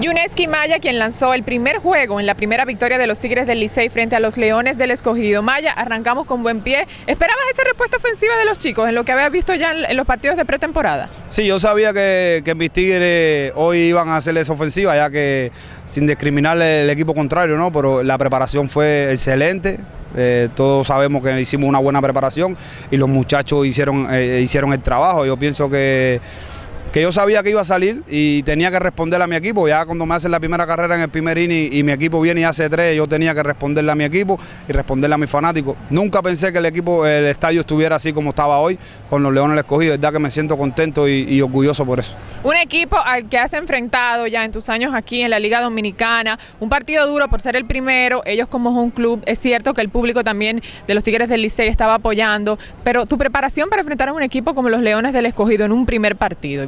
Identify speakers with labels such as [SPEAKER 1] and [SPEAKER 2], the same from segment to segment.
[SPEAKER 1] Yuneski Maya, quien lanzó el primer juego en la primera victoria de los Tigres del Licey frente a los Leones del Escogido. Maya, arrancamos con buen pie. ¿Esperabas esa respuesta ofensiva de los chicos en lo que habías visto ya en los partidos de pretemporada?
[SPEAKER 2] Sí, yo sabía que, que mis Tigres hoy iban a hacer esa ofensiva, ya que sin discriminar el equipo contrario, ¿no? Pero la preparación fue excelente. Eh, todos sabemos que hicimos una buena preparación y los muchachos hicieron, eh, hicieron el trabajo. Yo pienso que que yo sabía que iba a salir y tenía que responder a mi equipo. Ya cuando me hacen la primera carrera en el primer inning y, mi equipo viene y hace tres, yo tenía que responderle a mi equipo y responderle a mis fanáticos. Nunca pensé que el equipo, el estadio estuviera así como estaba hoy, con los Leones escogidos. Es verdad que me siento contento y, orgulloso por eso.
[SPEAKER 1] Un equipo al que has enfrentado ya en tus años aquí en la Liga Dominicana, un partido duro por ser el primero, ellos como un club, es cierto que el público también de los Tigres del Licey estaba apoyando, pero tu preparación para enfrentar a un equipo como los Leones del Escogido en un primer partido,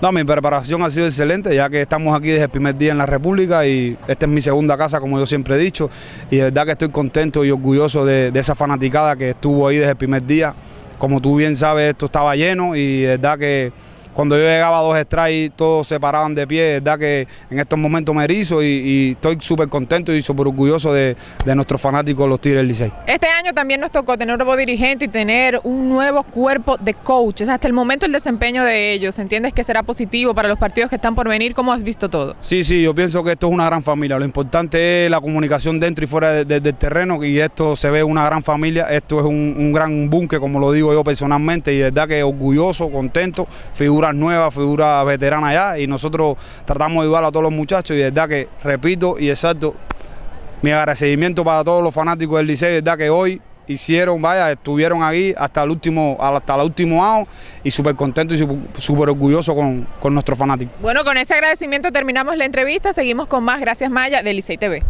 [SPEAKER 2] no, mi preparación ha sido excelente, ya que estamos aquí desde el primer día en la República y esta es mi segunda casa, como yo siempre he dicho, y de verdad que estoy contento y orgulloso de, esa fanaticada que estuvo ahí desde el primer día. Como tú bien sabes, esto estaba lleno y de verdad que cuando yo llegaba a dos strikes, todos se paraban de pie. Es verdad que en estos momentos me erizo y, estoy súper contento y súper orgulloso de, nuestros fanáticos, los Tigres Licey.
[SPEAKER 1] Este año también nos tocó tener un nuevo dirigente y tener un nuevo cuerpo de coaches. Hasta el momento el desempeño de ellos, ¿entiendes que será positivo para los partidos que están por venir? ¿Cómo has visto todo?
[SPEAKER 2] Sí, sí, yo pienso que esto es una gran familia. Lo importante es la comunicación dentro y fuera del terreno y esto se ve una gran familia. Esto es un, un gran búnker, como lo digo yo personalmente, y verdad que orgulloso, contento, figura nueva, figura veterana ya y nosotros tratamos de ayudar a todos los muchachos y de verdad que repito y exacto mi agradecimiento para todos los fanáticos del liceo, de verdad que hoy hicieron, vaya, estuvieron aquí hasta el último, hasta el último año y súper contentos y súper orgullosos con, con nuestros fanáticos.
[SPEAKER 1] Bueno, con ese agradecimiento terminamos la entrevista, seguimos con más. Gracias Maya de Licey TV.